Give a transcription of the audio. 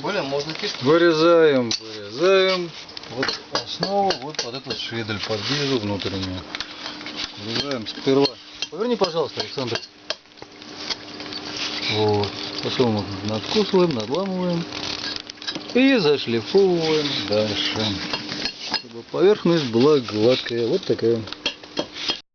Более можно кишки. Вырезаем, вырезаем. Вот основу, вот под этот шведель, под гильзу внутреннюю. Вырезаем сперва. Поверни, пожалуйста, Александр. Вот. Потом вот надкусываем, надламываем. И зашлифовываем дальше. Чтобы поверхность была гладкая. Вот такая.